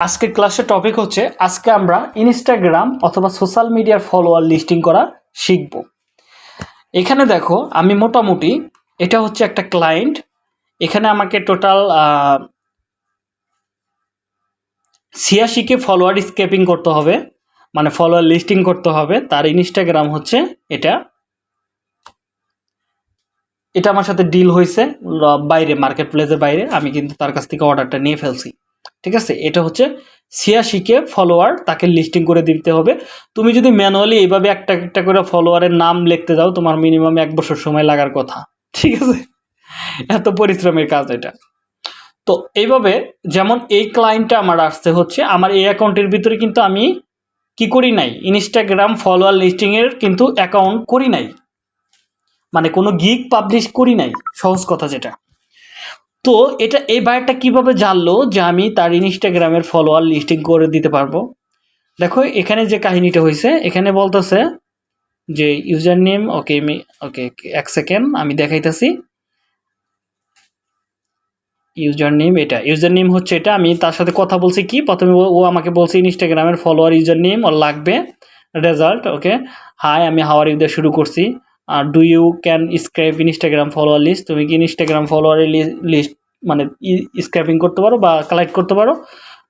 আজকের ক্লাসের টপিক হচ্ছে, আজকে আমরা ইনস্টাগ্রাম অথবা সোশ্যাল মিডিয়ার ফলোয়ার লিস্টিং করা শিখব। এখানে দেখো, আমি মোটামুটি, এটা হচ্ছে একটা ক্লায়েন্ট এখানে আমাকে টোটাল ছিয়াশিকে ফলোয়ার স্কেপিং করতে হবে মানে ফলোয়ার লিস্টিং করতে হবে, তার ইনস্টাগ্রাম হচ্ছে এটা। এটা আমার সাথে ডিল হয়েছে, বাইরে মার্কেট প্লেসের বাইরে, আমি কিন্তু তার কাছ থেকে অর্ডারটা নিয়ে ফেলছি। ঠিক আছে? এটা হচ্ছে ছিয়াশিকে ফলোয়ার তাকে লিস্টিং করে দিতে হবে। তুমি যদি ম্যানুয়ালি এইভাবে একটা একটা করে ফলোয়ারের নাম লিখতে যাও, তোমার মিনিমাম এক বছর সময় লাগার কথা। ঠিক আছে? এত পরিশ্রমের কাজ এটা। তো এইভাবে যেমন এই ক্লায়েন্টটা আমার আসতে হচ্ছে, আমার এই অ্যাকাউন্টের ভিতরে কিন্তু আমি কি করি নাই? ইনস্টাগ্রাম ফলোয়ার লিস্টিংয়ের কিন্তু অ্যাকাউন্ট করি নাই। মানে কোনো গিক পাবলিশ করি নাই, সহজ কথা যেটা। তো এটা, এই বায়ারটা কীভাবে জানলো যে আমি তার ইনস্টাগ্রামের ফলোয়ার লিস্টিং করে দিতে পারব? দেখো, এখানে যে কাহিনীটা হয়েছে এখানে বলতেছে যে ইউজার নেম ওকে আমি ওকে এক সেকেন্ড আমি দেখাইতেছি। ইউজার নেম এটা ইউজার নেম হচ্ছে এটা, আমি তার সাথে কথা বলছি কি? প্রথমে ও- আমাকে বলছে ইনস্টাগ্রামের ফলোয়ার ইউজার নেম ওর লাগবে রেজাল্ট ওকে হাই আমি হাওয়ার ইউ দিয়ে শুরু করছি। আর do you can scribe Instagram follower list তুমি কি ইনস্টাগ্রাম ফলোয়ারের লিস্ট মানে স্ক্র্যাপিং করতে পারো বা কালেক্ট করতে পারো।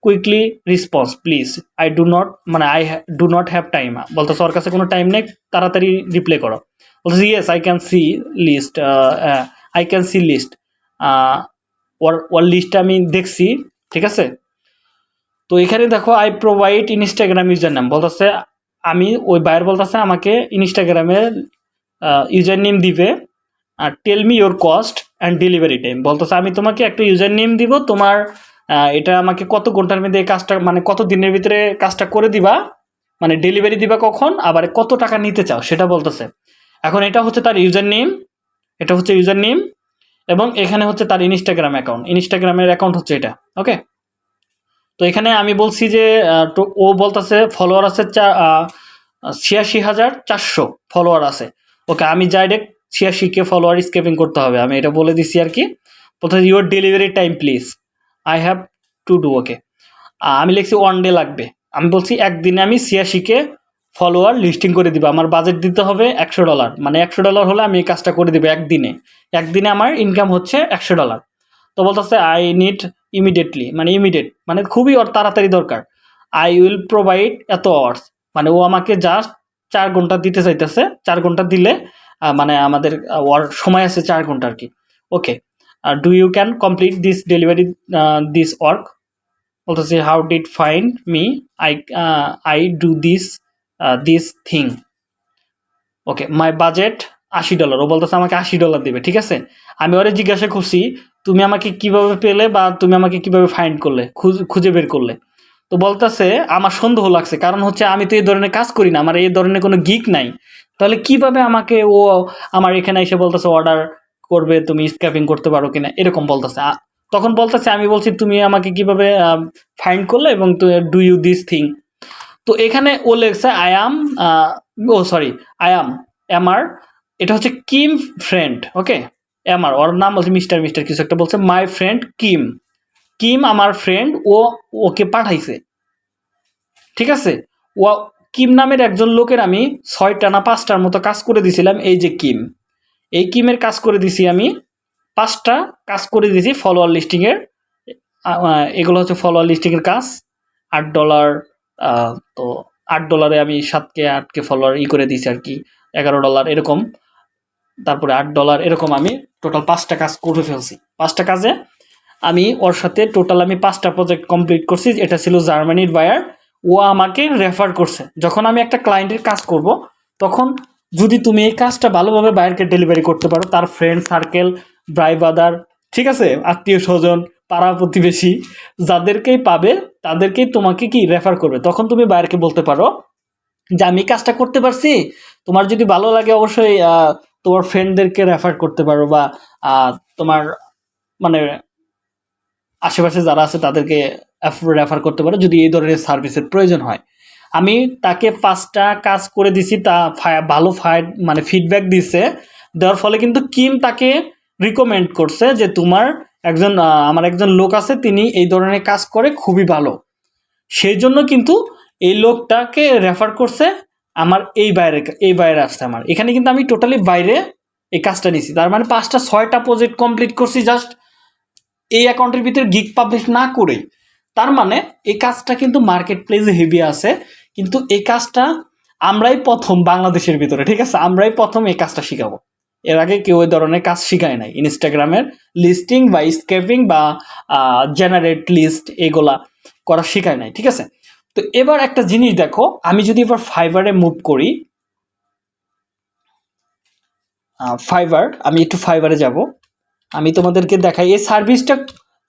Quickly response please I do not মানে I do not have time বলতেছে ওর কাছে কোনো টাইম নেই, তাড়াতাড়ি রিপ্লে করো। বলতেছে yes I can see list I can see list ওর ওর লিস্টটা আমি দেখছি, ঠিক আছে? তো এখানে দেখো আই প্রোভাইড ইনস্টাগ্রাম ইউজার নাম বলতেছে, আমি ওই বায়ার বলতেছে আমাকে ইনস্টাগ্রামে ইউজার নেম দিবে, আর tell me your cost and delivery time বলতেছে, আমি তোমাকে একটা ইউজার নেম দিব, তোমার এটা আমাকে কত ঘণ্টার মধ্যে কাজটা মানে কত দিনের ভিতরে কাজটা করে দিবা মানে ডেলিভারি দিবা কখন, আবার কত টাকা নিতে চাও, সেটা বলতেছে। এখন এটা হচ্ছে তার ইউজার নেম এটা হচ্ছে ইউজার নেম এবং এখানে হচ্ছে তার ইনস্টাগ্রাম অ্যাকাউন্ট ইনস্টাগ্রামের অ্যাকাউন্ট হচ্ছে এটা ওকে তো এখানে আমি বলছি যে ও বলতেছে ফলোয়ার আছে চা- ছিয়াশি হাজার চারশো ফলোয়ার আছে। ওকে, আমি ডাইরেক্ট ছিয়াশিকে ফলোয়ার স্কেপিং করতে হবে। আমি এটা বলে দিছি আর কি। প্রথমে your delivery time please I have to do okay আমি লিখছি ওয়ান ডে লাগবে। আমি বলছি একদিনে আমি ছিয়াশিকে ফলোয়ার লিস্টিং করে দিব। আমার বাজেট দিতে হবে একশো ডলার মানে একশো ডলার হলে আমি এই কাজটা করে দিব একদিনে। একদিনে আমার ইনকাম হচ্ছে একশো ডলার তো বলতেছে আই নিড ইমিডিয়েটলি মানে ইমিডিয়েট মানে খুবই তাড়াতাড়ি দরকার। I will provide eight hours মানে ও আমাকে জাস্ট চার ঘণ্টা দিতে চাইতেছে। চার ঘণ্টা দিলে মানে আমাদের সময় আছে চার ঘণ্টা আর কি। Okay R do you can complete this delivery this work বলতেছে how did find me I I do this this thing okay my budget আশি ডলার ও বলতেছে আমাকে আশি ডলার দেবে, ঠিক আছে? আমি ওরে জিজ্ঞাসা করছি, তুমি আমাকে কীভাবে পেলে বা তুমি আমাকে কীভাবে ফাইন্ড করলে, খুঁজে বের করলে? তো বলতেছে, আমার সন্দেহ লাগছে, কারণ হচ্ছে আমি তো এই ধরনের কাজ করি না, আমার এই ধরনের কোনো গিক নাই। তাহলে কীভাবে আমাকে ও আমার এখানে এসে বলতেছে অর্ডার করবে, তুমি স্ক্যাপিং করতে পারো কিনা? এরকম বলতেছে। তখন বলতেছে, আমি বলছি, তুমি আমাকে কীভাবে ফাইন্ড করলে এবং ডু ইউ দিস থিং তো এখানে ও লেগছে I am O sorry I am এমার এটা হচ্ছে কিম ফ্রেন্ড ওকে এমার ওর নাম বলছে মিস্টার মিস্টার কিছু একটা বলছে মাই ফ্রেন্ড কিম কিম আমার ফ্রেন্ড ও, ওকে পাঠাইছে। ঠিক আছে? ও কিম নামের একজন লোকের আমি ছয়টা না পাঁচটার মতো কাজ করে দিছিলাম, এই যে কিম। এই কিমের কাজ করে দিছি আমি পাঁচটা কাজ করে দিয়েছি ফলোয়ার লিস্টিংয়ের এগুলো হচ্ছে ফলোয়ার লিস্টিংয়ের কাজ। আট ডলার তো আট ডলারে আমি সাতকে আটকে ফলোয়ার ই করে দিয়েছি আর কি, এগারো ডলার এরকম। তারপরে আট ডলার এরকম আমি টোটাল পাঁচটা কাজ করে ফেলছি। পাঁচটা কাজে আমি ওর সাথে টোটাল আমি পাঁচটা প্রজেক্ট কমপ্লিট করছি, এটা ছিল জার্মানির বায়ার ও আমাকে রেফার করছে। যখন আমি একটা ক্লায়েন্টের কাজ করব, তখন যদি তুমি এই কাজটা ভালোভাবে বায়ারকে ডেলিভারি করতে পারো, তার ফ্রেন্ড সার্কেল ব্রাই বাদার ঠিক আছে? আত্মীয় স্বজন, পাড়া প্রতিবেশী, যাদেরকেই পাবে, তাদেরকেই তোমাকে কি রেফার করবে? তখন তুমি বায়ারকে বলতে পারো যে, আমি কাজটা করতে পারছি। তোমার যদি ভালো লাগে, অবশ্যই তোমার ফ্রেন্ডদেরকে রেফার করতে পারো বা তোমার মানে আশেপাশে যারা আছে, তাদেরকে রেফার করতে পারো যদি এই ধরনের সার্ভিসের প্রয়োজন হয়। আমি তাকে পাঁচটা কাজ করে দিছি, তা ভালো ফাইড মানে ফিডব্যাক দিছে। দেওয়ার ফলে কিন্তু কিম তাকে রিকমেন্ড করছে যে তোমার একজন আমার একজন লোক আছে, তিনি এই ধরনের কাজ করে, খুবই ভালো। সেই জন্য কিন্তু এই লোকটাকে রেফার করছে আমার এই বাইরে এই বাইরে আসছে আমার। এখানে কিন্তু আমি টোটালি বাইরে এই কাজটা নিছি। তার মানে পাঁচটা, ছয়টা প্রজেক্ট কমপ্লিট করছি জাস্ট এই অ্যাকাউন্টের ভিতরে গিগ পাবলিশ না করেই। তার মানে এই কাজটা কিন্তু মার্কেট প্লেসে হেভি আছে, কিন্তু এই কাজটা আমরাই প্রথম বাংলাদেশের ভিতরে, ঠিক আছে? আমরাই প্রথম এই কাজটা শিখাবো। এর আগে কেউ ওই ধরনের কাজ শিখায় নাই। ইনস্টাগ্রামের লিস্টিং বা স্কেপিং বা জেনারেট লিস্ট এগুলা করা শিখায় নাই, ঠিক আছে? তো এবার একটা জিনিস দেখো, আমি যদি এবার ফাইবারে মুভ করি ফাইবার আমি একটু ফাইবারে যাব। আমি তোমাদেরকে দেখাই, এই সার্ভিসটা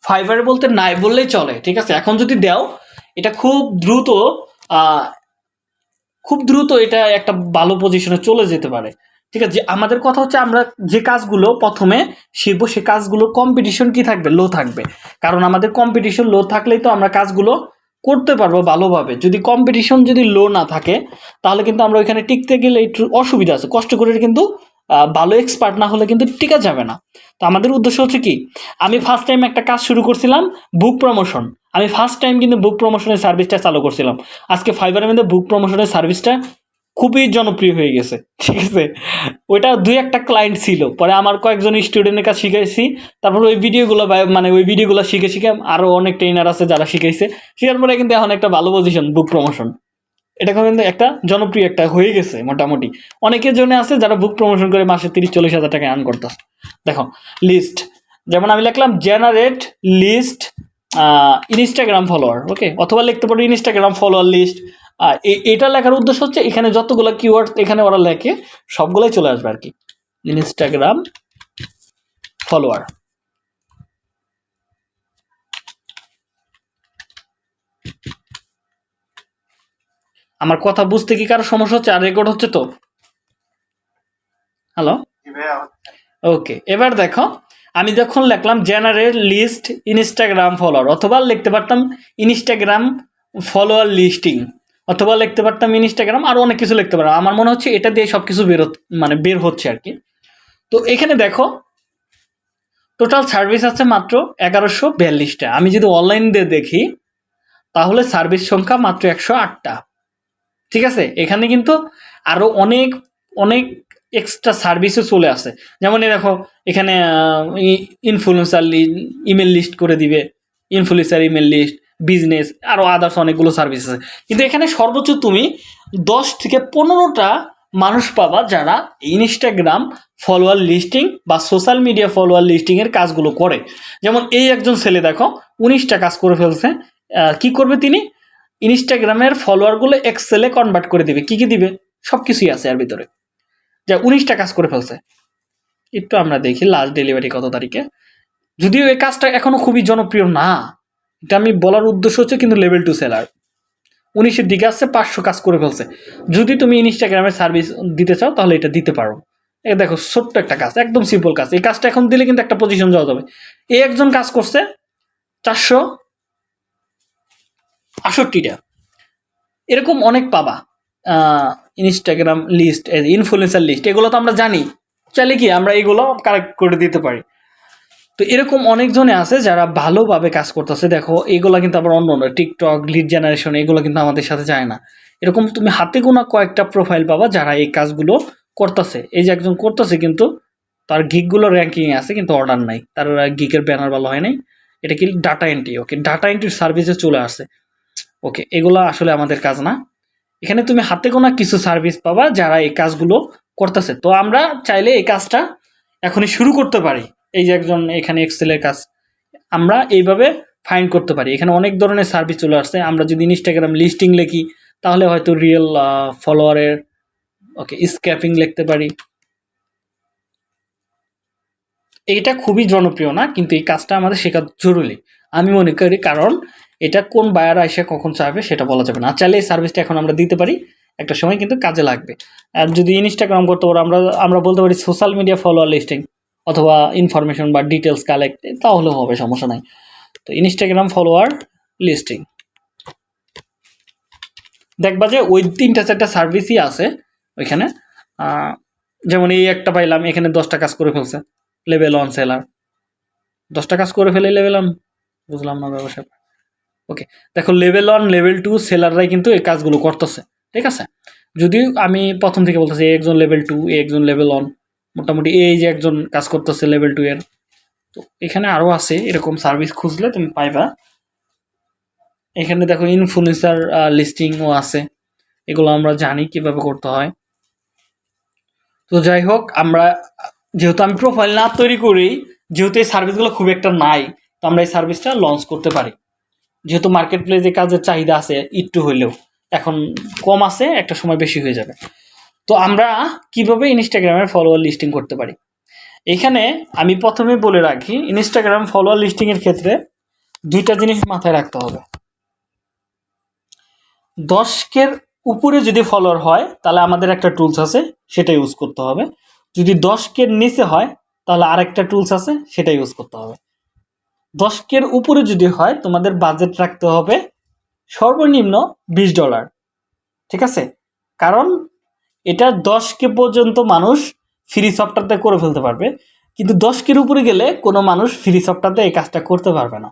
ফাইবারে বলতে নাই বললেই চলে, ঠিক আছে? এখন যদি দাও, এটা খুব দ্রুত খুব দ্রুত এটা একটা ভালো পজিশনে চলে যেতে পারে। ঠিক আছে? আমাদের কথা হচ্ছে আমরা যে কাজগুলো প্রথমে শিখব, সে কাজগুলোর কম্পিটিশন কি থাকবে? লো থাকবে। কারণ আমাদের কম্পিটিশন লো থাকলেই তো আমরা কাজগুলো করতে পারব ভালোভাবে। যদি কম্পিটিশন যদি লো না থাকে, তাহলে কিন্তু আমরা ওইখানে টিকতে গেলে একটু অসুবিধা আছে। কষ্ট করে কিন্তু ভালো এক্সপার্ট না হলে কিন্তু টিকা যাবে না। তো আমাদের উদ্দেশ্য হচ্ছে কি, আমি ফার্স্ট টাইম একটা কাজ শুরু করছিলাম বুক প্রমোশন আমি ফার্স্ট টাইম কিন্তু বুক প্রমোশনের সার্ভিসটা চালু করছিলাম। আজকে ফাইবারের মধ্যে বুক প্রমোশনের সার্ভিসটা খুবই জনপ্রিয় হয়ে গেছে, ঠিক আছে? ওইটা দুই একটা ক্লায়েন্ট ছিল। পরে আমার কয়েকজন স্টুডেন্টের কাছে শিখাইছি। তারপর ওই ভিডিওগুলো মানে ওই ভিডিওগুলো শিখে শিখে আরও অনেক ট্রেনার আছে যারা শিখাইছে। শেখার পরে কিন্তু এখন একটা ভালো পজিশন বুক প্রমোশন এটা কিন্তু একটা জনপ্রিয় একটা হয়ে গেছে মোটামুটি। অনেকের জন্য আছে যারা বুক প্রমোশন করে মাসে তিরিশ, চল্লিশ হাজার টাকা আর্ন করতেছে। দেখো লিস্ট যেমন আমি লিখলাম generate list Instagram follower okay অথবা লিখতে পারো ইনস্টাগ্রাম ফলোয়ার লিস্ট এটা লেখার উদ্দেশ্য হচ্ছে এখানে যতগুলো কিওয়ার্ড এখানে ওরা লেখে, সবগুলোই চলে আসবে আর কি। ইনস্টাগ্রাম ফলোয়ার আমার কথা বুঝতে কি কারও সমস্যা হচ্ছে? আর রেকর্ড হচ্ছে তো? হ্যালো ওকে এবার দেখো আমি যখন লিখলাম জেনারেল লিস্ট ইনস্টাগ্রাম ফলোয়ার অথবা লিখতে পারতাম ইনস্টাগ্রাম ফলোয়ার লিস্টিং অথবা লিখতে পারতাম ইনস্টাগ্রাম আরও অনেক কিছু লিখতে পারতাম। আমার মনে হচ্ছে এটা দিয়ে সব কিছু বেরো মানে বের হচ্ছে আর কি। তো এখানে দেখো টোটাল সার্ভিস আছে মাত্র এগারোশো বিয়াল্লিশটা। আমি যদি অনলাইন দিয়ে দেখি তাহলে সার্ভিস সংখ্যা মাত্র একশো আটটা। ঠিক আছে? এখানে কিন্তু আরও অনেক অনেক এক্সট্রা সার্ভিসও চলে আসে। যেমন এই দেখো, এখানে ইনফ্লুয়েন্সার ইমেল লিস্ট করে দিবে ইনফ্লুয়েন্সার ইমেল লিস্ট বিজনেস আরও আদার্স অনেকগুলো সার্ভিস আছে। কিন্তু এখানে সর্বোচ্চ তুমি দশ থেকে পনেরোটা মানুষ পাবা যারা ইনস্টাগ্রাম ফলোয়ার লিস্টিং বা সোশ্যাল মিডিয়া ফলোয়ার লিস্টিংয়ের কাজগুলো করে। যেমন এই একজন ছেলে দেখো, উনিশটা কাজ করে ফেলছে। কি করবে তিনি? ইনস্টাগ্রামের ফলোয়ারগুলো এক্সেলে কনভার্ট করে দিবে। কি কি দিবে? সব কিছুই আছে এর ভিতরে। যা উনিশটা কাজ করে ফেলছে। একটু আমরা দেখি লাস্ট ডেলিভারি কত তারিখে। যদিও এই কাজটা এখনও খুবই জনপ্রিয় না। এটা আমি বলার উদ্দেশ্য হচ্ছে কিন্তু লেভেল টু সেলার উনিশের দিকে আসছে, পাঁচশো কাজ করে ফেলছে। যদি তুমি ইনস্টাগ্রামের সার্ভিস দিতে চাও, তাহলে এটা দিতে পারো। এ দেখো, ছোট্ট একটা কাজ, একদম সিম্পল কাজ। এই কাজটা এখন দিলে কিন্তু একটা পজিশন যাওয়া যাবে। এই একজন কাজ করছে চারশো আষট্টিটা এরকম অনেক পাবা ইনস্টাগ্রাম লিস্ট ইনফ্লুয়েন্সার লিস্ট এগুলো তো আমরা জানি। চাইলে কি আমরা এগুলো কারেক্ট করে দিতে পারি। তো এরকম অনেকজনে আছে যারা ভালোভাবে কাজ করতেছে। দেখো, এগুলো কিন্তু আবার অন্য অন্য টিকটক লিড জেনারেশন এগুলো কিন্তু আমাদের সাথে যায় না। এরকম তুমি হাতে গোনা কয়েকটা প্রোফাইল পাবা যারা এই কাজগুলো করতেছে। এই যে একজন করতেছে কিন্তু তার গিকগুলো র্যাঙ্কিংয়ে আছে, কিন্তু অর্ডার নাই। তার গিকের ব্যানার ভালো হয় নাই। এটা কি ডাটা এন্ট্রি ওকে ডাটা এন্ট্রির সার্ভিসে চলে আসে ওকে এগুলো আসলে আমাদের কাজ না। এখানে তুমি হাতে গোনা কিছু সার্ভিস পাবা যারা এই কাজগুলো করতেছে। তো আমরা চাইলে এই কাজটা এখনই শুরু করতে পারি। এই যে একজন এখানে এক্সেলের কাজ। আমরা এইভাবে ফাইন্ড করতে পারি। এখানে অনেক ধরনের সার্ভিস চলে আসছে। আমরা যদি ইনস্টাগ্রাম লিস্টিং লিখি, তাহলে হয়তো রিয়েল ফলোয়ারের ওকে স্ক্যাপিং লিখতে পারি। এইটা খুবই জনপ্রিয় না, কিন্তু এই কাজটা আমাদের শেখা জরুরি। আমি মনে করি কারণ এটা কোন বায়ার এসে কখন চাইবে সেটা বলা যাবে না। চাইলে এই সার্ভিসটা এখন আমরা দিতে পারি, একটা সময় কিন্তু কাজে লাগবে। আর যদি ইনস্টাগ্রাম করতে পারো, আমরা আমরা বলতে পারি সোশ্যাল মিডিয়া ফলোয়ার লিস্টিং অথবা ইনফরমেশন বা ডিটেলস কালেক্ট তাহলেও হবে, সমস্যা নাই। তো ইনস্টাগ্রাম ফলোয়ার লিস্টিং দেখবা যে ওই তিনটা চারটা সার্ভিসই আছে ওইখানে। যেমন এই একটা পাইলাম, এখানে দশটা কাজ করে ফেলছে লেভেল অন সেলার দশটা কাজ করে ফেলে লেভেল অন বুঝলাম না ব্যবসা ওকে দেখো লেভেল ওয়ান লেভেল টু সেলাররাই কিন্তু এই কাজগুলো করতেছে, ঠিক আছে? যদিও আমি প্রথম থেকে বলতেছি একজন লেভেল টু একজন লেভেল ওয়ান মোটামুটি এই যে একজন কাজ করতেছে লেভেল টু এর, তো এখানে আরও আছে, এরকম সার্ভিস খুঁজলে তুমি পাইবা। এখানে দেখো ইনফ্লুয়েন্সার লিস্টিংও আছে, এগুলো আমরা জানি কীভাবে করতে হয়। তো যাই হোক, আমরা যেহেতু আমি প্রোফাইল না তৈরি করি, যেহেতু এই সার্ভিসগুলো খুব একটা নাই তো আমরা এই সার্ভিসটা লঞ্চ করতে পারি। যেহেতু মার্কেট প্লেসে কাজের চাহিদা আছে, একটু হইলেও। এখন কম আছে, একটা সময় বেশি হয়ে যাবে। তো আমরা কীভাবে ইনস্টাগ্রামের ফলোয়ার লিস্টিং করতে পারি? এখানে আমি প্রথমে বলে রাখি ইনস্টাগ্রাম ফলোয়ার লিস্টিংয়ের ক্ষেত্রে দুইটা জিনিস মাথায় রাখতে হবে। দশকের উপরে যদি ফলোয়ার হয়, তাহলে আমাদের একটা টুলস আছে, সেটা ইউজ করতে হবে। যদি দশকের নিচে হয়, তাহলে আরেকটা টুলস আছে, সেটা ইউজ করতে হবে। দশকের উপরে যদি হয়, তোমাদের বাজেট রাখতে হবে সর্বনিম্ন বিশ ডলার ঠিক আছে? কারণ এটা দশকে পর্যন্ত মানুষ ফ্রি সফটওয়্যারতে করে ফেলতে পারবে, কিন্তু দশকের উপরে গেলে কোনো মানুষ ফ্রি সফটওয়্যারতে এই কাজটা করতে পারবে না।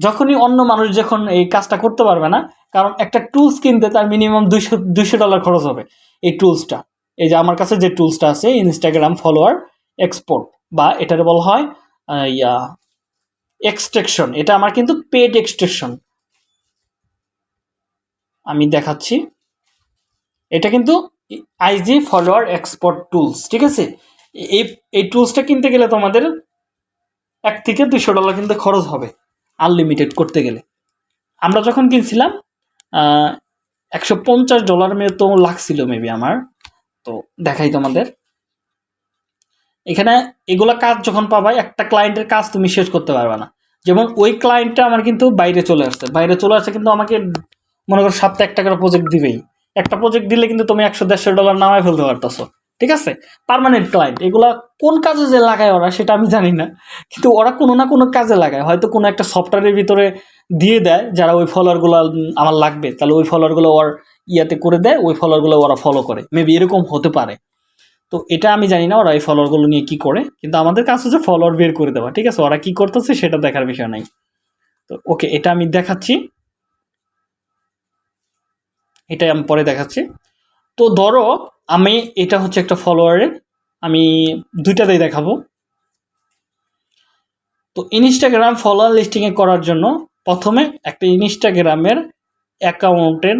যখনই অন্য মানুষ যখন এই কাজটা করতে পারবে না, কারণ একটা টুলস কিনতে তার মিনিমাম দুইশো দুইশো ডলার খরচ হবে এই টুলসটা এই যে আমার কাছে যে টুলসটা আছে ইনস্টাগ্রাম ফলোয়ার এক্সপোর্ট বা এটার বলা হয় ইয়া এক্সট্রেকশন এটা আমার কিন্তু পেড এক্সট্রেকশন আমি দেখাচ্ছি। এটা কিন্তু আইজি ফলোয়ার এক্সপোর্ট টুলস ঠিক আছে? এই এই টুলসটা কিনতে গেলে তোমাদের এক থেকে দুশো ডলার কিন্তু খরচ হবে আনলিমিটেড করতে গেলে। আমরা যখন কিনছিলাম একশো পঞ্চাশ ডলার তো লাগছিল মেবি আমার। তো দেখাই তোমাদের। এখানে এগুলা কাজ যখন পাবা একটা ক্লায়েন্টের কাজ তুমি শেষ করতে পারবে না। যেমন ওই ক্লায়েন্টটা আমার কিন্তু বাইরে চলে আসছে। বাইরে চলে আসছে কিন্তু আমাকে মনে করো সপ্তাহে একটা করে প্রজেক্ট দিবেই। একটা প্রজেক্ট দিলে কিন্তু তুমি একশো দেড়শো ডলার নামায় ফেলতে পারতেছো। ঠিক আছে? পার্মানেন্ট ক্লায়েন্ট এগুলা কোন কাজে যে লাগায় ওরা সেটা আমি জানি না। কিন্তু ওরা কোনো না কোনো কাজে লাগায়। হয়তো কোনো একটা সফটওয়্যারের ভিতরে দিয়ে দেয়, যারা ওই ফলোয়ারগুলো আমার লাগবে। তাহলে ওই ফলোয়ারগুলো ওর ইয়াতে করে দেয়, ওই ফলোয়ারগুলো ওরা ফলো করে। মেবি এরকম হতে পারে। তো এটা আমি জানি না ওরা এই ফলোয়ারগুলো নিয়ে কি করে, কিন্তু আমাদের কাজ হচ্ছে ফলোয়ার বের করে দেওয়া, ঠিক আছে? ওরা কি করতেছে সেটা দেখার বিষয় নাই। তো ওকে, এটা আমি দেখাচ্ছি। এটাই আমি পরে দেখাচ্ছি। তো ধরো, আমি এটা হচ্ছে একটা ফলোয়ারের আমি দুইটাতেই দেখাবো। তো ইনস্টাগ্রাম ফলোয়ার লিস্টিংয়ে করার জন্য প্রথমে একটা ইনস্টাগ্রামের অ্যাকাউন্টের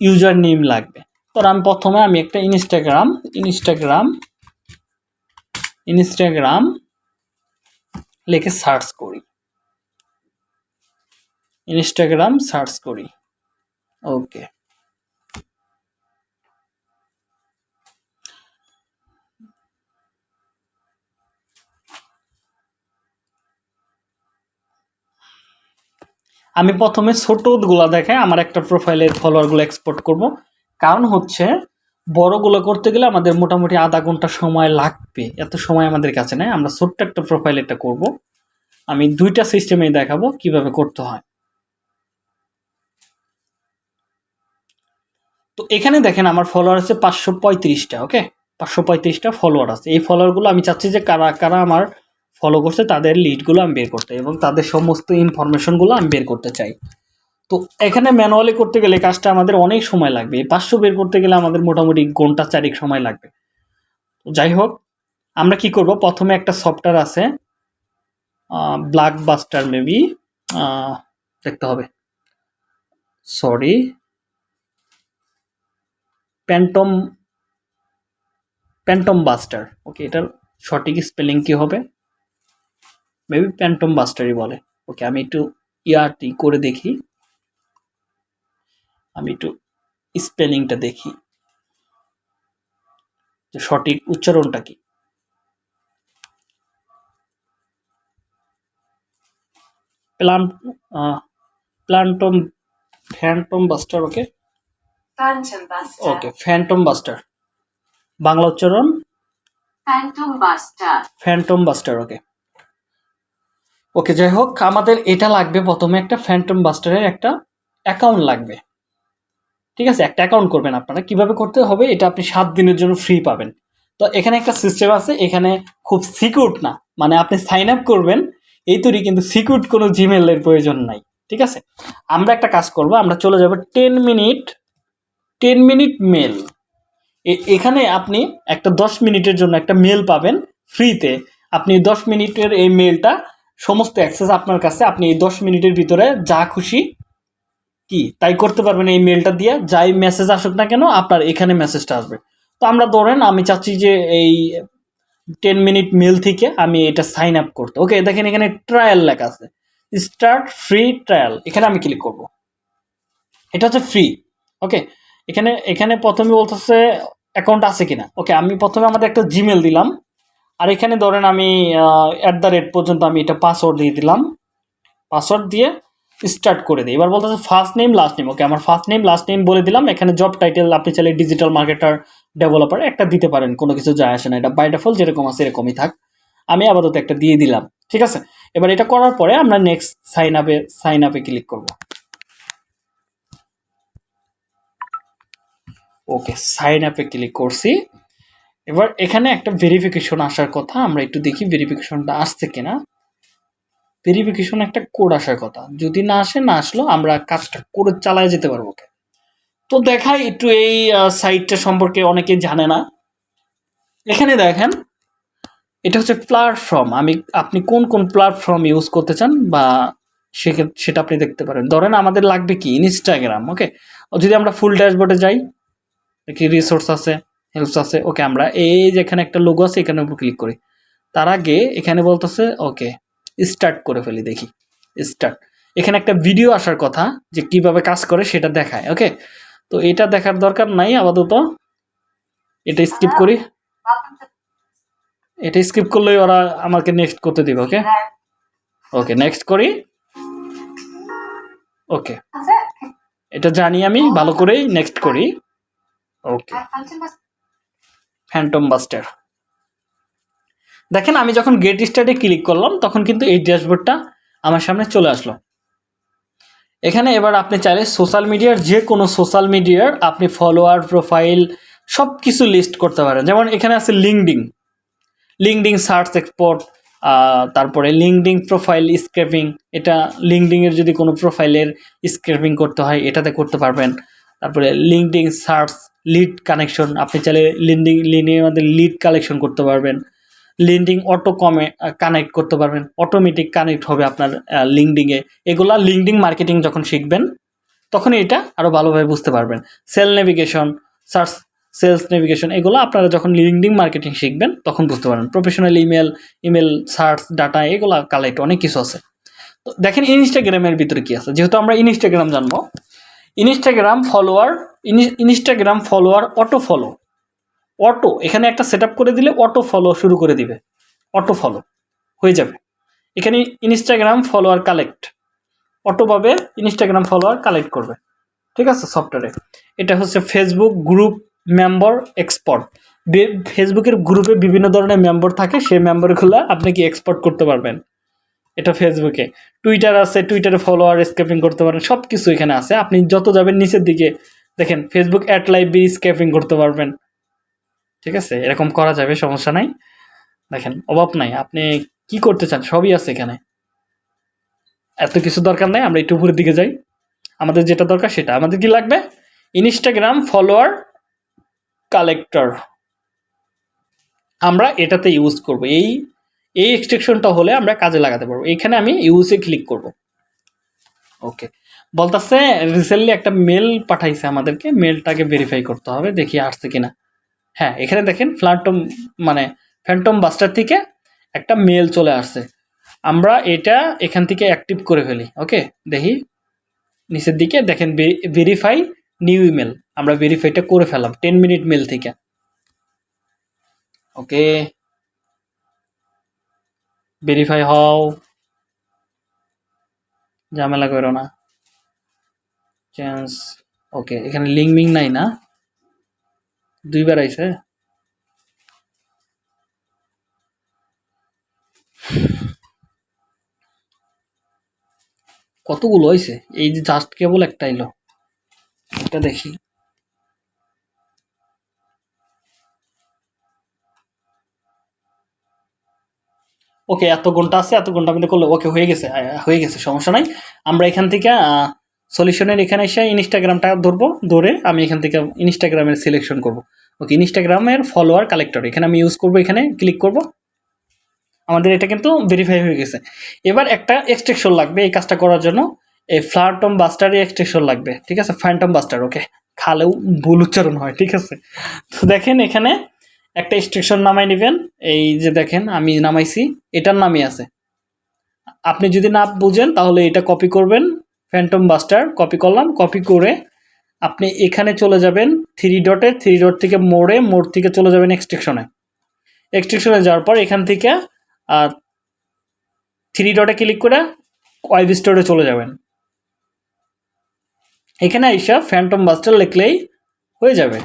ইউজার নেম লাগবে। তো আমি প্রথমে আমি একটা ইনস্টাগ্রাম ইনস্টাগ্রাম ইনস্টাগ্রাম লিখে সার্চ করি। ইনস্টাগ্রাম সার্চ করি। ওকে আমি প্রথমে ছোটগুলো দেখে আমার একটা প্রোফাইলের ফলোয়ারগুলো এক্সপোর্ট করব। কারণ হচ্ছে, বড়গুলো করতে গেলে আমাদের মোটামুটি আধা ঘণ্টা সময় লাগবে। এত সময় আমাদের কাছে নেই। আমরা ছোট্ট একটা প্রোফাইল এটা করব। আমি দুইটা সিস্টেমে দেখাবো কীভাবে করতে হয়। তো এখানে দেখেন আমার ফলোয়ার আছে পাঁচশো পঁয়ত্রিশটা ওকে পাঁচশো পঁয়ত্রিশটা ফলোয়ার আছে। এই ফলোয়ারগুলো আমি চাচ্ছি যে কারা কারা আমার ফলো করছে, তাদের লিডগুলো আমি বের করতে এবং তাদের সমস্ত ইনফরমেশনগুলো আমি বের করতে চাই। তো এখানে ম্যানুয়ালি করতে গেলে কাজটা আমাদের অনেক সময় লাগবে। পাঁচশো বের করতে গেলে আমাদের মোটামুটি ঘণ্টা চারিক সময় লাগবে। তো যাই হোক, আমরা কি করব? প্রথমে একটা সফটওয়্যার আছে ব্ল্যাক বাস্টার মেবি দেখতে হবে। Sorry phantom phantom buster okay এটার সঠিক স্পেলিং কি হবে? মেবি প্যান্টম বাস্টারই বলে। ওকে আমি একটু ইয়ারটি করে দেখি। আমি একটু স্পেলিংটা দেখি। যে সঠিক উচ্চারণটা কি? Plan plantom phantom buster okay? Okay phantom buster. Bangla উচ্চারণ. Phantom buster. ওকে। ওকে যাই হোক আমাদের এটা লাগবে প্রথমে একটা ফ্যান্টম বাস্টারের একটা অ্যাকাউন্ট লাগবে। ঠিক আছে, একটা অ্যাকাউন্ট করবেন আপনারা। কীভাবে করতে হবে, এটা আপনি সাত দিনের জন্য ফ্রি পাবেন। তো এখানে একটা সিস্টেম আছে, এখানে খুব সিকিউর না। মানে আপনি সাইন আপ করবেন এই তৈরি কিন্তু সিকিউর কোনো জিমেলের প্রয়োজন নাই। ঠিক আছে? আমরা একটা কাজ করব, আমরা চলে যাব ten minute ten minute mail এখানে আপনি একটা দশ মিনিটের জন্য একটা মেল পাবেন ফ্রিতে আপনি দশ মিনিটের এই মেলটা সমস্ত অ্যাক্সেস আপনার কাছে, আপনি এই দশ মিনিটের ভিতরে যা খুশি কি? তাই করতে পারবেন এই মেলটা দিয়ে। যাই মেসেজ আসুক না কেন, আপনার এখানে মেসেজটা আসবে। তো আমরা ধরেন, আমি চাচ্ছি যে এই টেন মিনিট মেল থেকে আমি এটা সাইন আপ করতে। ওকে দেখেন এখানে ট্রায়াল লেখা আছে। স্টার্ট ফ্রি ট্রায়াল এখানে আমি ক্লিক করব। এটা হচ্ছে ফ্রি ওকে এখানে এখানে প্রথমে বলতেছে অ্যাকাউন্ট আছে কিনা। ওকে আমি প্রথমে আমাদের একটা জিমেল দিলাম। আর এখানে ধরেন আমি অ্যাট দ্য রেট পর্যন্ত আমি এটা পাসওয়ার্ড দিয়ে দিলাম। পাসওয়ার্ড দিয়ে স্টার্ট করে দিই। এবার বলতেছে first name last name okay আমার ফার্স্ট নেম লাস্ট নেম বলে দিলাম। এখানে জব টাইটেল আপনি চাইলে ডিজিটাল মার্কেটার ডেভেলপার একটা দিতে পারেন। কোনো কিছু যায় আসে না। এটা বাই ডিফল্ট যেরকম আছে এরকমই থাক। আমি আপাতত একটা দিয়ে দিলাম। ঠিক আছে? এবার এটা করার পরে আমরা নেক্সট সাইন আপে সাইন আপে ক্লিক করব। ওকে সাইন আপে ক্লিক করছি। এবার এখানে একটা ভেরিফিকেশন আসার কথা। আমরা একটু দেখি ভেরিফিকেশনটা আসছে কিনা। ভেরিফিকেশন একটা কোড আসার কথা। যদি না আসে, না আসলো, আমরা কাজটা করে চালায় যেতে পারব তো দেখাই একটু এই সাইটটা সম্পর্কে অনেকে জানে না। এখানে দেখেন, এটা হচ্ছে প্ল্যাটফর্ম আমি, আপনি কোন কোন প্ল্যাটফর্ম ইউজ করতে চান বা সেটা আপনি দেখতে পারেন। ধরেন আমাদের লাগবে কি? Instagram okay? যদি আমরা ফুল ড্যাশবোর্ডে যাই কি রিসোর্স আছে হেল্পস আছে, ওকে, আমরা এই যেখানে একটা লোগো আছে, এখানে উপর ক্লিক করি। তার আগে এখানে বলতেছে, ওকে স্টার্ট করে ফেলি, দেখি। স্টার্ট এখানে একটা ভিডিও আসার কথা যে কীভাবে কাজ করে সেটা দেখায় ওকে তো এটা দেখার দরকার নাই আপাতত। এটা স্কিপ করি। এটা স্কিপ করলেই ওরা আমাকে নেক্সট করতে দিবে ওকে ওকে নেক্সট করি। ওকে এটা জানি আমি, ভালো করেই নেক্সট করি। ওকে ফ্যান্টম বাস্টার দেখেন, আমি যখন গেট স্টার্টে ক্লিক করলাম, তখন কিন্তু এই ড্যাশবোর্ডটা আমার সামনে চলে আসলো। এখানে এবার আপনি চাইলে সোশ্যাল মিডিয়ার যে কোনো সোশ্যাল মিডিয়ার আপনি ফলোয়ার প্রোফাইল সব কিছু লিস্ট করতে পারেন। যেমন এখানে আছে লিঙ্কডিং লিঙ্কডিং সার্চ এক্সপোর্ট তারপরে লিঙ্কডিং প্রোফাইল স্ক্রেপিং এটা লিঙ্কডিংয়ের যদি কোনো প্রোফাইলের স্ক্রেপিং করতে হয়, এটাতে করতে পারবেন। তারপরে লিঙ্কডিং সার্চ লিড কানেকশন আপনি চাইলে লিন্ডিং লিনের মধ্যে লিড কালেকশন করতে পারবেন। লিন্ডিং অটো কমে কানেক্ট করতে পারবেন। অটোমেটিক কানেক্ট হবে আপনার লিঙ্কডিংয়ে এগুলা লিঙ্কডিং মার্কেটিং যখন শিখবেন, তখন এটা আরও ভালোভাবে বুঝতে পারবেন। Sale navigation search sales navigation এগুলো আপনারা যখন লিঙ্কডিং মার্কেটিং শিখবেন, তখন বুঝতে পারবেন। Professional email email search data এগুলো কালেক্ট অনেক কিছু আছে। তো দেখেন ইনস্টাগ্রামের ভিতরে কি আছে? যেহেতু আমরা ইনস্টাগ্রাম জানব Instagram follower Instagram follower auto follow auto, এখানে একটা সেট করে দিলে অটো ফলো শুরু করে দিবে। অটো ফলো হয়ে যাবে। এখানে ইনস্টাগ্রাম ফলোয়ার কালেক্ট অটোভাবে ইনস্টাগ্রাম ফলোয়ার কালেক্ট করবে। ঠিক আছে সফটওয়্যারে এটা হচ্ছে ফেসবুক গ্রুপ মেম্বার এক্সপোর্ট ফেসবুকের গ্রুপে বিভিন্ন ধরনের মেম্বার থাকে, সেই মেম্বারগুলো আপনি কি এক্সপোর্ট করতে পারবেন? এটা ফেসবুকে টুইটার আছে টুইটারে ফলোয়ার স্কেপিং করতে পারেন সব কিছু এখানে আছে। আপনি যত যাবেন নিচের দিকে দেখেন Facebook at live B scraping করতে পারবেন। ঠিক আছে? এরকম করা যাবে, সমস্যা নাই। দেখেন, অভাব নাই। আপনি কি করতে চান? সবই আছে এখানে। এত কিছু দরকার নাই, আমরা একটু উপরের দিকে যাই। আমাদের যেটা দরকার সেটা। আমাদের কি লাগবে? ইনস্টাগ্রাম ফলোয়ার কালেক্টর আমরা এটাতে ইউজ করব। এই এই এক্সটেকশনটা হলে আমরা কাজে লাগাতে পারব। এখানে আমি ইউজে ক্লিক করব। ওকে বলতেছে রিসেন্টলি একটা মেল পাঠাইছে আমাদেরকে। মেলটাকে ভেরিফাই করতে হবে, দেখি আসছে কিনা। হ্যাঁ এখানে দেখেন ফ্ল্যাটম মানে ফ্যান্টম বাস্টার থেকে একটা মেল চলে আসছে। আমরা এটা এখান থেকে অ্যাক্টিভ করে ফেলি ওকে দেখি, নিচের দিকে দেখেন ভেরিফাই নিউ ইমেল আমরা ভেরিফাইটা করে ফেলাম টেন মিনিট মেল থেকে। ওকে ভেরিফাই হও। ঝামেলা করো না। চেঞ্জ ওকে এখানে লিঙ্ক মিং নাই না। দুইবার আইছে কতগুলো হয়েছে এই যে জাস্ট কেবল একটা এলো এটা দেখি। ওকে, এত ঘণ্টা আছে, এত ঘণ্টা আমি করলে ওকে হয়ে গেছে হয়ে গেছে, সমস্যা নাই। আমরা এখান থেকে সলিউশনের এখানে এসে ইনস্টাগ্রামটা ধরবো, ধরে আমি এখান থেকে ইনস্টাগ্রামের সিলেকশন করব। ওকে ইনস্টাগ্রামের ফলোয়ার কালেক্টর এখানে আমি ইউজ করব, এখানে ক্লিক করব। আমাদের এটা কিন্তু ভেরিফাই হয়ে গেছে। এবার একটা এক্সট্রেকশন লাগবে এই কাজটা করার জন্য। এই ফ্লারটম বাস্টারই এক্সট্রেকশন লাগবে, ঠিক আছে? ফ্যান্টম বাস্টার ওকে খালেও ভুল উচ্চারণ হয়, ঠিক আছে? তো দেখেন এখানে একটা এক্সট্রেকশন নামাই নেবেন। এই যে দেখেন, আমি নামাইছি, এটার নামই আছে। আপনি যদি না বুঝেন, তাহলে এটা কপি করবেন। ফ্যান্টম বাস্টার কপি করলাম কপি করে আপনি এখানে চলে যাবেন। থ্রি ডটে থ্রি ডট থেকে মোড়ে, মোড় থেকে চলে যাবেন এক্সট্রেকশনে এক্সট্রিকশনে যাওয়ার পর এখান থেকে থ্রি ডটে ক্লিক করে ওয়েব স্টোরে চলে যাবেন। এখানে আইসা ফ্যান্টম বাস্টার লিখলেই হয়ে যাবে।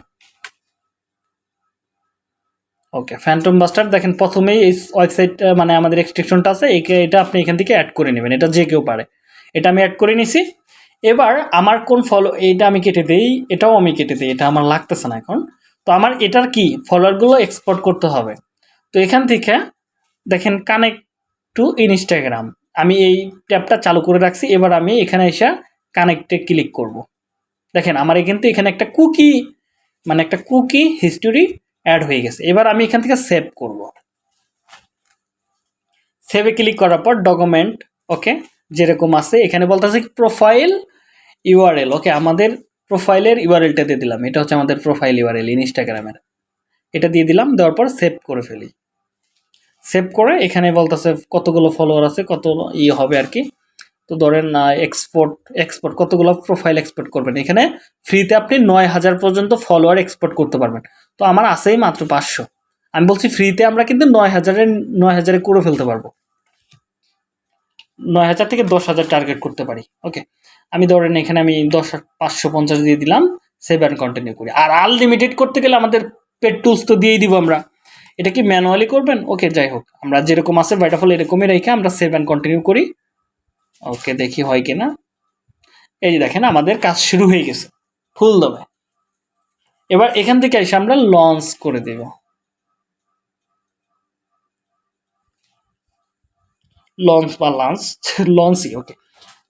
ওকে ফ্যান্টম বাস্টার দেখেন প্রথমেই এই ওয়েবসাইট মানে আমাদের এক্সট্রিকশনটা আছে এটা আপনি এখান থেকে অ্যাড করে নেবেন। এটা যে কেউ পারে। এটা আমি অ্যাড করে নিছি। এবার আমার কোন ফলো, এইটা আমি কেটে দিই, এটাও আমি কেটে দিই, এটা আমার লাগতেছে না এখন। তো আমার এটার কি ফলোয়ারগুলো এক্সপোর্ট করতে হবে। তো এখান থেকে দেখেন কানেক্ট টু ইনস্টাগ্রাম আমি এই ট্যাবটা চালু করে রাখছি, এবার আমি এখানে এসে কানেক্টে ক্লিক করব। দেখেন আমার কিন্তু এখানে একটা কুকি মানে একটা কুকি হিস্টোরি অ্যাড হয়ে গেছে। এবার আমি এখান থেকে সেভ করব। সেভে ক্লিক করার পর ডকুমেন্ট ওকে যেরকম আছে, এখানে বলতেছে প্রোফাইল ইউআরএল ওকে আমাদের প্রোফাইলের ইউআরএলটা দিয়ে দিলাম। এটা হচ্ছে আমাদের প্রোফাইল ইউআরএল ইনস্টাগ্রামের এটা দিয়ে দিলাম, দেওয়ার পর সেভ করে ফেলি। সেভ করে এখানে বলতেছে কতগুলো ফলোয়ার আছে, কত ই হবে আর কি। তো ধরেন এক্সপোর্ট এক্সপোর্ট কতগুলো প্রোফাইল এক্সপোর্ট করবেন? এখানে ফ্রিতে আপনি নয় হাজার পর্যন্ত ফলোয়ার এক্সপোর্ট করতে পারবেন। তো আমার আছেই মাত্র পাঁচশো। আমি বলছি ফ্রিতে আমরা কিন্তু নয় হাজারের, নয় হাজারে করে ফেলতে পারব। নয় হাজার থেকে দশ হাজার টার্গেট করতে পারি ওকে আমি ধরেন এখানে আমি দশ, পাঁচশো পঞ্চাশ দিয়ে দিলাম সেভ অ্যান্ড কন্টিনিউ করি। আর আনলিমিটেড করতে গেলে আমাদের পেড টুলস তো দিয়েই দিব আমরা। এটা কি ম্যানুয়ালি করবেন? ওকে যাই হোক। আমরা যেরকম আছে বাইটাফল এরকমই রেখে আমরা সেভ অ্যান্ড কন্টিনিউ করি। ওকে দেখি হয় কিনা। এই যে দেখেন, আমাদের কাজ শুরু হয়ে গেছে। ফুল দমে। এবার এখান থেকে এসে আমরা লঞ্চ করে দেব। লঞ্চ বা লাঞ্চ লঞ্চই ওকে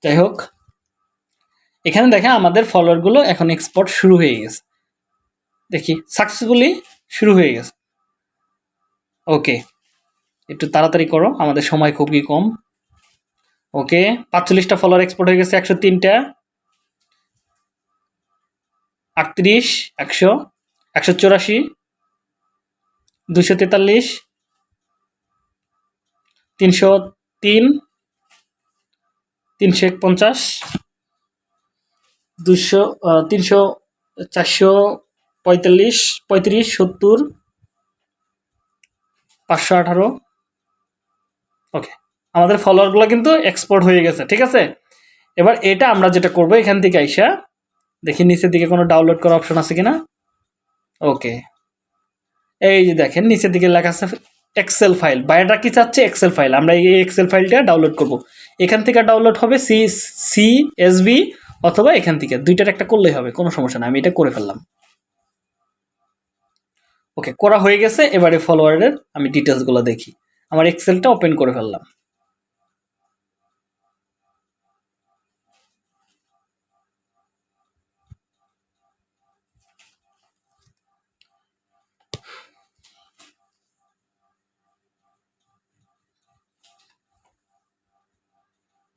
যাই হোক। এখানে দেখেন আমাদের ফলোয়ারগুলো এখন এক্সপোর্ট শুরু হয়ে গেছে। দেখি সাকসেসফুলি শুরু হয়ে গেছে। ওকে একটু তাড়াতাড়ি করো, আমাদের সময় খুবই কম। ওকে পাঁচচল্লিশটা ফলোয়ার এক্সপোর্ট হয়ে গেছে, একশো তিনটা। আটত্রিশ, একশো একশো চুরাশি দুশো তেতাল্লিশ, তিনশো তিন, তিনশো পঞ্চাশ দুশো তিনশো, চারশো, পঁয়তাল্লিশ, পঁয়ত্রিশ, সত্তর, পাঁচশো আঠারো। ওকে, আমাদের ফলোয়ারগুলো কিন্তু এক্সপোর্ট হয়ে গেছে, ঠিক আছে? এবার এটা আমরা যেটা করব, এখান থেকে আইসা দেখি নিচের দিকে কোনো ডাউনলোড করার অপশন আছে কিনা? ওকে, এই যে দেখেন, নিচের দিকে লেখা আছে এক্সেল ফাইল বাইরেটা কি চাচ্ছে? এক্সেল ফাইল আমরা এই এক্সেল ফাইলটা ডাউনলোড করব। এখান থেকে ডাউনলোড হবে সি সি এসবি অথবা এখান থেকে দুইটার একটা করলেই হবে, কোনো সমস্যা না আমি এটা করে ফেললাম। ওকে, করা হয়ে গেছে, এবারে ফলোয়ারের আমি ডিটেলসগুলো দেখি। আমার এক্সেলটা ওপেন করে ফেললাম।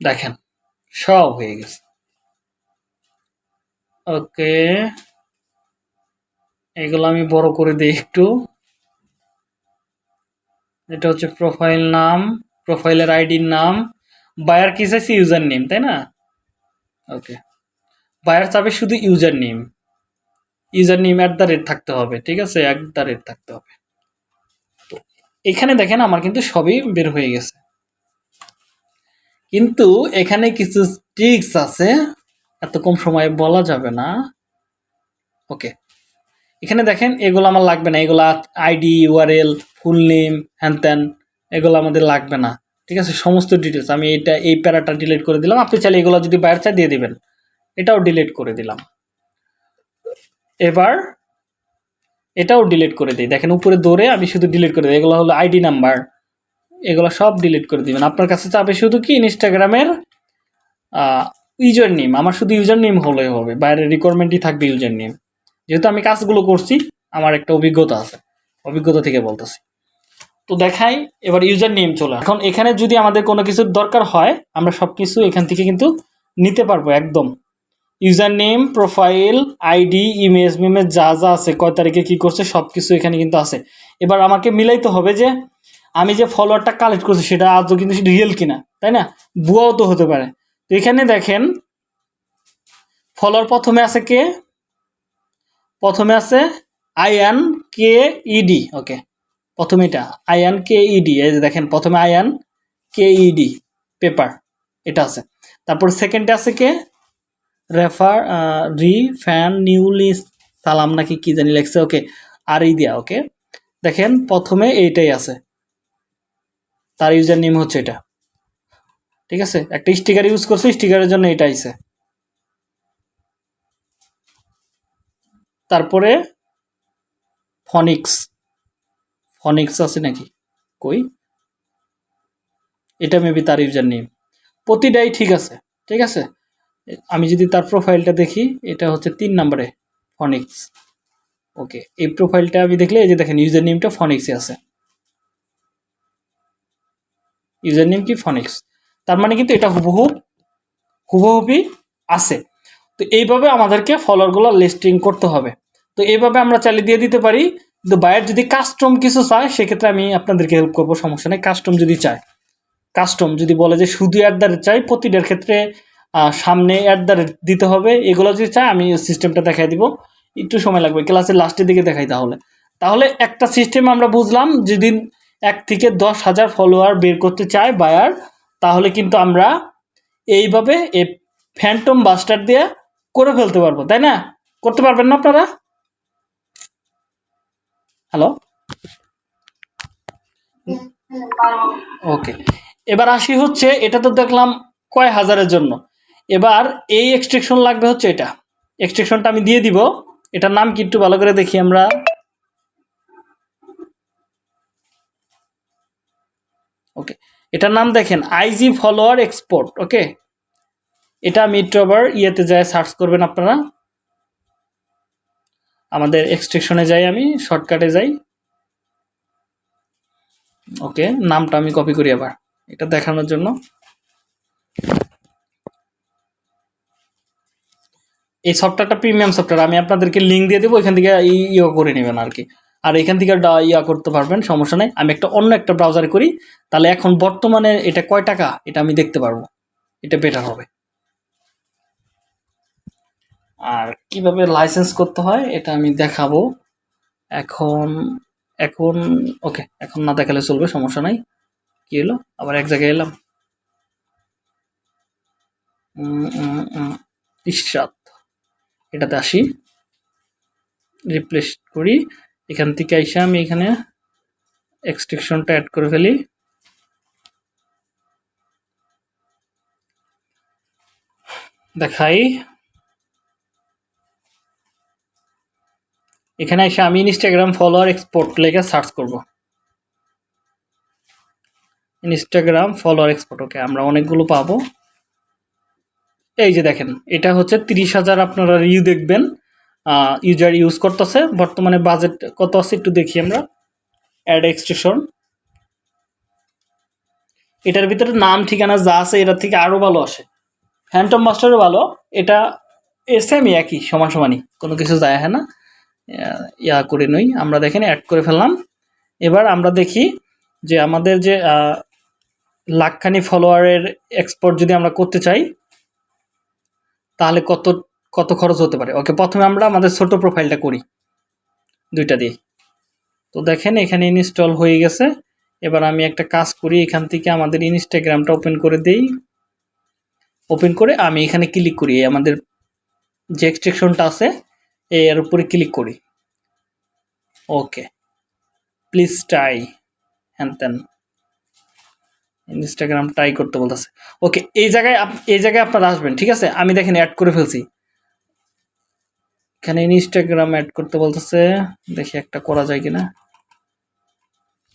দেখেন, সব হয়ে গেছে। ওকে। এগুলো আমি বড় করে দিই একটু। এটা হচ্ছে প্রোফাইল নাম প্রোফাইলের আইডির নাম। বায়ার কি চাইছে? ইউজার নেম তাই না? ওকে। বায়ার চাবে শুধু user name user name at the rate থাকতে হবে, ঠিক আছে? অ্যাট দ্য রেট থাকতে হবে। তো এখানে দেখেন আমার কিন্তু সবই বের হয়ে গেছে। কিন্তু এখানে কিছু ট্রিক্স আছে। এত কম সময়ে বলা যাবে না। ওকে এখানে দেখেন, এগুলো আমার লাগবে না। এগুলো আইডি ইউআরএল ফুল নেম হ্যান ত্যান এগুলো আমাদের লাগবে না। ঠিক আছে? সমস্ত ডিটেলস আমি এটা, এই প্যারাটা ডিলিট করে দিলাম। আপনি চাইলে এগুলো যদি বাইরে চাই দিয়ে দিবেন। এটাও ডিলিট করে দিলাম। এবার এটাও ডিলিট করে দিই। দেখেন, উপরে দৌড়ে আমি শুধু ডিলিট করে দিই। এগুলো হলো আইডি নাম্বার এগুলো সব ডিলিট করে দিবেন। আপনার কাছে চাবে শুধু কি? ইনস্টাগ্রামের ইউজার নেম আমার শুধু ইউজার নেম হলেই হবে বাইরে রিকোয়ারমেন্টই থাকবে ইউজার নেম যেহেতু আমি কাজগুলো করছি, আমার একটা অভিজ্ঞতা আছে, অভিজ্ঞতা থেকে বলতেছি। তো দেখাই, এবার ইউজার নেম চলে এখন এখানে যদি আমাদের কোনো কিছুর দরকার হয়, আমরা সব কিছু এখান থেকে কিন্তু নিতে পারব একদম। User name profile ID image মিমেজ যা যা আছে, কয় তারিখে কী করছে সব কিছু এখানে কিন্তু আছে। এবার আমাকে মিলাইতে হবে যে, আমি যে ফলোয়ারটা কালেক্ট করছি, সেটা আজও কিন্তু রিয়েল কিনা, তাই না? ভুয়াও তো হতে পারে। এখানে দেখেন ফলোয়ার প্রথমে আছে কে? প্রথমে আছে আইয়ান কে ইডি ওকে। প্রথমে এটা আইয়ান কে ইডি এই যে দেখেন, প্রথমে আইয়ান কে ইডি পেপার, এটা আছে। তারপর সেকেন্ডে আছে কে? রেফার রি, ফ্যান নিউলি সালাম নাকি কি জানি লেখছে, ওকে, আর ই দিয়া, ওকে। দেখেন, প্রথমে এইটাই আছে। তার ইউজার নেম হচ্ছে এটা। ঠিক আছে? একটা স্টিকার ইউজ করছে স্টিকারের জন্য এটা আইছে। তারপরে ফনিক্স ফনিক্স আছে নাকি? কই? এটা মেবি তার ইউজার নেম প্রতিটাই ঠিক আছে ঠিক আছে? আমি যদি তার প্রোফাইলটা দেখি, এটা হচ্ছে তিন নম্বরে ফনিক্স ওকে এই প্রোফাইলটা আমি দেখলে, এই যে দেখেন ইউজার নেমটা ফনিক্সে আছে। ইউজার নেম কি ফনিক্স তার মানে কিন্তু এটা হুবহু হুবহুবই আছে। তো এইভাবে আমাদেরকে ফলোয়ারগুলো লিস্টিং করতে হবে। তো এইভাবে আমরা চালিয়ে দিয়ে দিতে পারি। কিন্তু বায়ার যদি কাস্টম কিছু চায়, সেক্ষেত্রে আমি আপনাদেরকে হেল্প করব, সমস্যা নেই। কাস্টম যদি চায় কাস্টম যদি বলে যে শুধু অ্যাট দ্য রেট চাই, প্রতিটার ক্ষেত্রে সামনে অ্যাট দ্য রেট দিতে হবে। এগুলো যদি চায়, আমি সিস্টেমটা দেখাই দিব। একটু সময় লাগবে ক্লাসের লাস্টের দিকে দেখাই তাহলে। তাহলে একটা সিস্টেম আমরা বুঝলাম, যেদিন এক থেকে দশ হাজার ফলোয়ার বের করতে চায় বায়ার তাহলে কিন্তু আমরা এইভাবে এই ফ্যান্টম বাস্টার দিয়ে করে ফেলতে পারব, তাই না? করতে পারবেন না আপনারা? হ্যালো ওকে এবার আসি হচ্ছে, এটা তো দেখলাম কয় হাজারের জন্য। এবার এই এক্সট্রেকশন লাগবে হচ্ছে এটা। এক্সট্রেকশনটা আমি দিয়ে দিব। এটার নাম কি একটু ভালো করে দেখি আমরা। ওকে এটার নাম দেখেন আইজি ফলোয়ার এক্সপোর্ট ওকে এটা আবার ইয়েতে যায় সার্চ করবেন আপনারা। আমাদের এক্সট্রেকশনে যাই আমি শর্টকাটে যাই। ওকে, নামটা আমি কপি করি আবার, এটা দেখানোর জন্য। এই সফটওয়্যারটা প্রিমিয়াম সফটওয়্যার আমি আপনাদেরকে লিঙ্ক দিয়ে দেবো, এখান থেকে ইয়ে করে নেবেন আর কি। আর এখান থেকে ইয়া করতে পারবেন, সমস্যা নেই। আমি একটা অন্য একটা ব্রাউজারে করি, তাহলে এখন বর্তমানে এটা কয় টাকা? এটা আমি দেখতে পারব। এটা বেটার হবে। আর কীভাবে লাইসেন্স করতে হয়, এটা আমি দেখাবো। এখন এখন ওকে এখন না দেখালে চলবে, সমস্যা নাই। কি এলো আবার এক জায়গায় এলাম। ইশরাত। এটাতে আসি। রিপ্লেস করি। এখান থেকে আইসা আমি এখানে এক্সট্রেকশনটা অ্যাড করে ফেলি। দেখাই। এখানে এসে আমি ইনস্টাগ্রাম ফলোয়ার এক্সপোর্ট লেগে সার্চ করব। ইনস্টাগ্রাম ফলোয়ার এক্সপোর্ট ওকে আমরা অনেকগুলো পাবো। এই যে দেখেন, এটা হচ্ছে তিরিশ হাজার আপনারা রিউ দেখবেন। ইউজার ইউজ করতেছে। বর্তমানে বাজেট কত আছে একটু দেখি আমরা। অ্যাড এক্সটেশন এটার ভিতরে নাম, ঠিকানা যা আছে এটার থেকে আরও ভালো আসে। ফ্যান্টম মাস্টারও ভালো। এটা সেমই একই, সমান সমানই। কোনো কিছু যায় হ্যাঁ না। ইয়া করে নই। আমরা দেখেন অ্যাড করে ফেললাম। এবার আমরা দেখি যে আমাদের যে লাখখানি ফলোয়ারের এক্সপোর্ট যদি আমরা করতে চাই, তাহলে কত কত খরচ হতে পারে? ওকে, প্রথমে আমরা আমাদের ছোট প্রোফাইলটা করি। দুইটা দিয়ে। তো দেখেন, এখানে ইনস্টল হয়ে গেছে। এবার আমি একটা কাজ করি, এখান থেকে আমাদের ইনস্টাগ্রামটা ওপেন করে দেই। ওপেন করে আমি এখানে ক্লিক করি। আমাদের যে এক্সট্রেকশনটা আছে, এর উপরে ক্লিক করি। ওকে প্লিজ ট্রাই হ্যান ত্যান ইনস্টাগ্রাম ট্রাই করতে বলতেছে। ওকে, এই জায়গায় এই জায়গায় আপনারা আসবেন, ঠিক আছে? আমি দেখেন অ্যাড করে ফেলছি। এখানে ইনস্টাগ্রাম অ্যাড করতে বলতেছে, দেখি একটা করা যায় কিনা।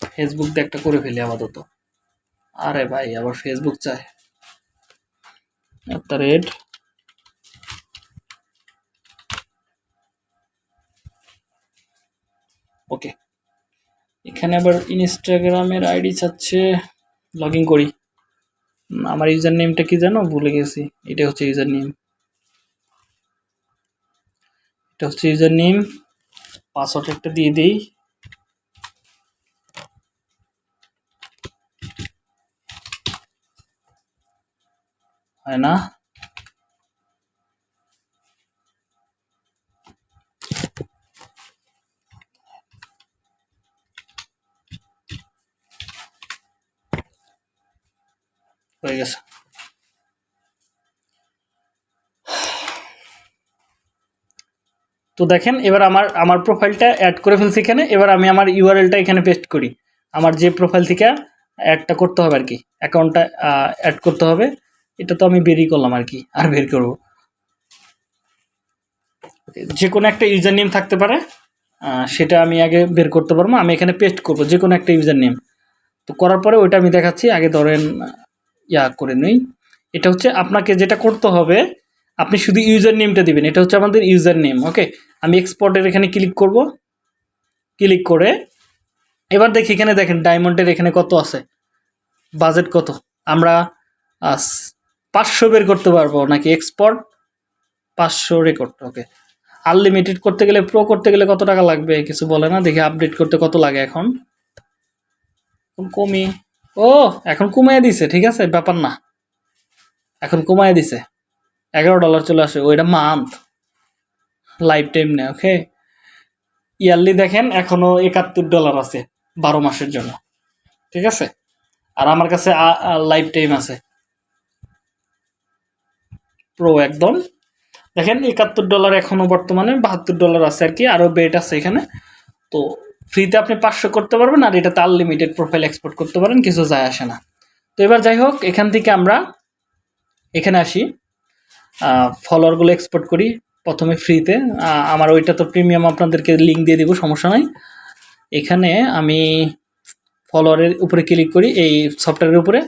ফেসবুক দিয়ে একটা করে ফেলি আপাতত। আরে ভাই, আবার ফেসবুক চায় একটা রেড ওকে এখানে আবার ইনস্টাগ্রামের আইডি চাচ্ছে লগ ইন করি। আমার ইউজার নেমটা কি জানো ভুলে গেছি। এটা হচ্ছে ইউজার নেম এটা হচ্ছে ইউজার নেম পাসওয়ার্ড একটা দিয়ে দিই। হয় না? হয়ে গেছে। তো দেখেন, এবার আমার আমার প্রোফাইলটা অ্যাড করে ফেলছি এখানে। এবার আমি আমার ইউআরএলটা এখানে পেস্ট করি। আমার যে প্রোফাইল থেকে অ্যাডটা করতে হবে আর কি অ্যাকাউন্টটা অ্যাড করতে হবে, এটা তো আমি বেরই করলাম আর কি, আর বের করব। যে কোনো একটা ইউজার নেম থাকতে পারে সেটা আমি আগে বের করতে পারব, আমি এখানে পেস্ট করব যে কোনো একটা ইউজার নেম তো করার পরে ওইটা আমি দেখাচ্ছি, আগে ধরেন, ইয়া করে নিই। এটা হচ্ছে আপনাকে যেটা করতে হবে আপনি শুধু ইউজার নেমটা দিবেন, এটা হচ্ছে আমাদের ইউজার নেম ওকে? আমি এক্সপোর্টের এখানে ক্লিক করব ক্লিক করে, এবার দেখি এখানে দেখেন ডায়মন্ডের এখানে কত আছে? বাজেট কত? আমরা পাঁচশো বের করতে পারব নাকি এক্সপোর্ট পাঁচশো রেকর্ড ওকে? আনলিমিটেড করতে গেলে প্রো করতে গেলে কত টাকা লাগবে? কিছু বলে না, দেখি আপডেট করতে কত লাগে এখন কমি, ও, এখন কমিয়ে দিছে, ঠিক আছে? ব্যাপার না। এখন কমায় দিছে। এগারো ডলার চলে আসে, ওইটা মান্থ লাইফ টাইম নেয় ওকে ইয়ারলি দেখেন, এখনও একাত্তর ডলার আছে, বারো মাসের জন্য, ঠিক আছে? আর আমার কাছে লাইফ টাইম আছে। প্রো একদম। দেখেন, একাত্তর ডলার এখনও বর্তমানে, বাহাত্তর ডলার আছে আর কি আরও বেট আছে এখানে। তো ফ্রিতে আপনি পাঁচশো করতে পারবেন, আর এটাতে আনলিমিটেড প্রোফাইল এক্সপোর্ট করতে পারেন, কিছু যায় আসে না। তো এবার যাই হোক, এখান থেকে আমরা, এখানে আসি। ফলোয়ারগুলো এক্সপোর্ট করি প্রথমে ফ্রিতে আমার ওইটা তো প্রিমিয়াম আপনাদেরকে লিঙ্ক দিয়ে দিব, সমস্যা নাই। এখানে আমি ফলোয়ারের উপরে ক্লিক করি, এই সফটওয়্যারের উপরে।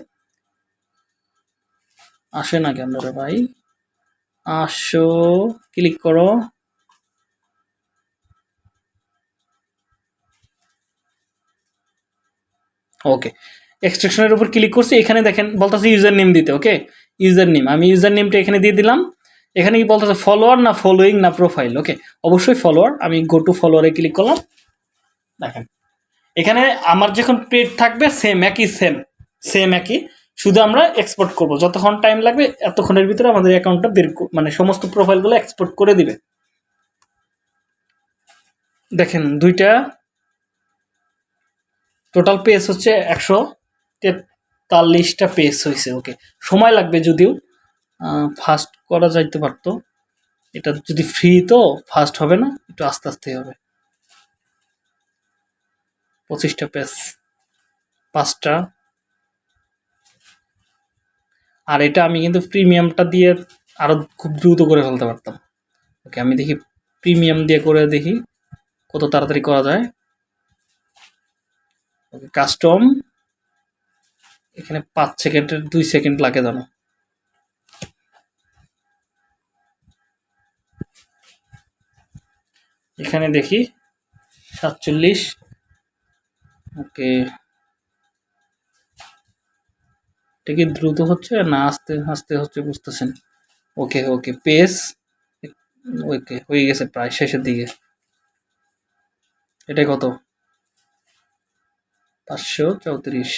আসে না কেন ভাই? আসো ক্লিক করো। ওকে এক্সট্রাকশনের উপর ক্লিক করছি, এখানে দেখেন বলতেছে ইউজার নেম দিতে ওকে ইউজার নেম আমি ইউজার নেমটা এখানে দিয়ে দিলাম। এখানে কি বলতেছে ফলোয়ার না ফলোয়িং না প্রোফাইল ওকে অবশ্যই ফলোয়ার আমি গো টু ফলোয়ারে ক্লিক করলাম। দেখেন, এখানে আমার যখন পেড থাকবে সেম একই সেম সেম একই। শুধু আমরা এক্সপোর্ট করব। যতক্ষণ টাইম লাগবে, এতক্ষণের ভিতরে আমাদের অ্যাকাউন্টটা বের মানে সমস্ত প্রোফাইলগুলো এক্সপোর্ট করে দিবে। দেখেন, দুইটা টোটাল পেজ হচ্ছে একশো তেতাল্লিশটা পেজ হয়েছে ওকে সময় লাগবে যদিও ফাস্ট করা যাইতে পারতো। এটা যদি ফ্রি তো ফাস্ট হবে না, একটু আস্তে আস্তে হবে। পঁচিশটা পেজ পাঁচটা। আর এটা আমি কিন্তু প্রিমিয়ামটা দিয়ে আরও খুব দ্রুত করে ফেলতে পারতাম। ওকে আমি দেখি প্রিমিয়াম দিয়ে করে দেখি কত তাড়াতাড়ি করা যায়। ওকে কাস্টম এখানে পাঁচ সেকেন্ডের দুই সেকেন্ড লাগে জানো। এখানে দেখি সাতচল্লিশ। ওকে। এটা কি দ্রুত হচ্ছে না আস্তে আস্তে হচ্ছে বুঝতেছেন? ওকে ওকে, পেস। ওকে, হয়ে গেছে প্রায় শেষের দিকে। এটা কত? পাঁচশো চৌত্রিশ।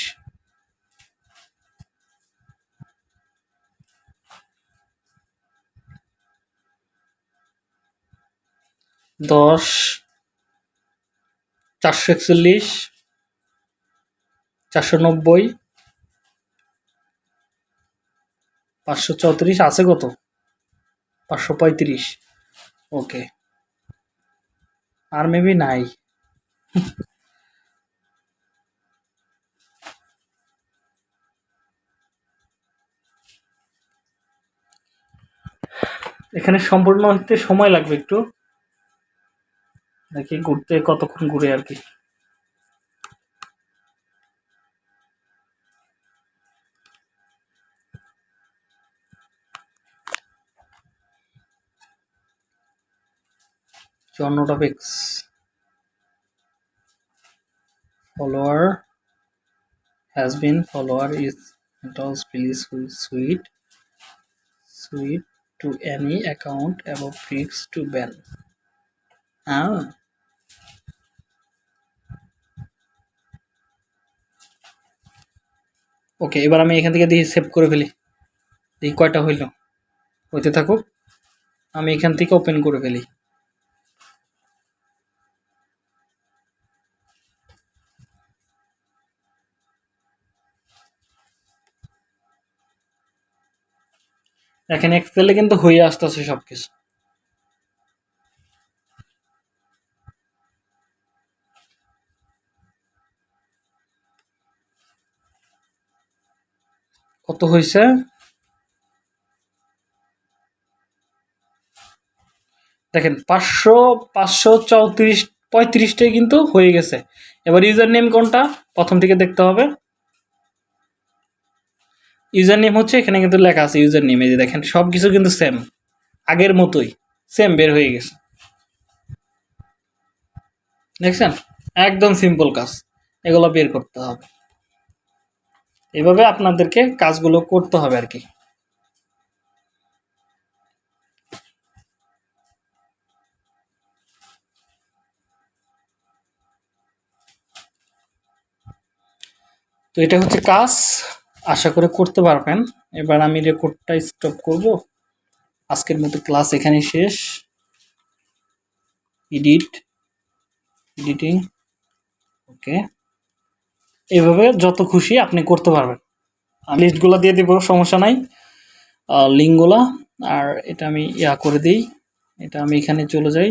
দশ, চারশো একচল্লিশ, চারশো নব্বই, পাঁচশো চৌত্রিশ, আছে কত? পাঁচশো পঁয়ত্রিশ, ওকে। আর মেবি নাই। এখানে সম্পূর্ণ হতে সময় লাগবে একটু। দেখি ঘুরতে, কতক্ষণ ঘুরে আর কি? Follower has been follower is sweet sweet to any account about fix to ban ah okay এবার আমি এখান থেকে দিয়ে সেভ করে ফেলি। এই কয়টা হইল। হইতে থাকুক, আমি এখান থেকে ওপেন করে ফেলি। এখানে এক্সেলে কিন্তু হয়ে আসতেছে সবকিছু। কত হয়েছে? দেখেন, পাঁচশো পাঁচশো চৌত্রিশ, পঁয়ত্রিশটাই কিন্তু হয়ে গেছে। এবার ইউজার নেম কোনটা? প্রথম থেকে দেখতে হবে। ইউজার নেম হচ্ছে, এখানে কিন্তু লেখা আছে ইউজার নেম এই যে দেখেন সব কিছু কিন্তু সেম আগের মতোই সেম বের হয়ে গেছে। দেখছেন? একদম সিম্পল কাজ। এগুলো বের করতে হবে। এভাবে আপনাদেরকে কাজগুলো করতে হবে আর কি। তো এটা হচ্ছে কাজ, আশা করে করতে পারবেন। এবার আমি রেকর্ডটা স্টপ করব। আজকের মতো ক্লাস এখানে শেষ। এডিট এডিটিং ওকে এইভাবে যত খুশি আপনি করতে পারবেন। লিস্টগুলো দিয়ে দিব, সমস্যা নাই। লিঙ্কগুলো আর এটা আমি ইয়া করে দিই। এটা আমি এখানে চলে যাই।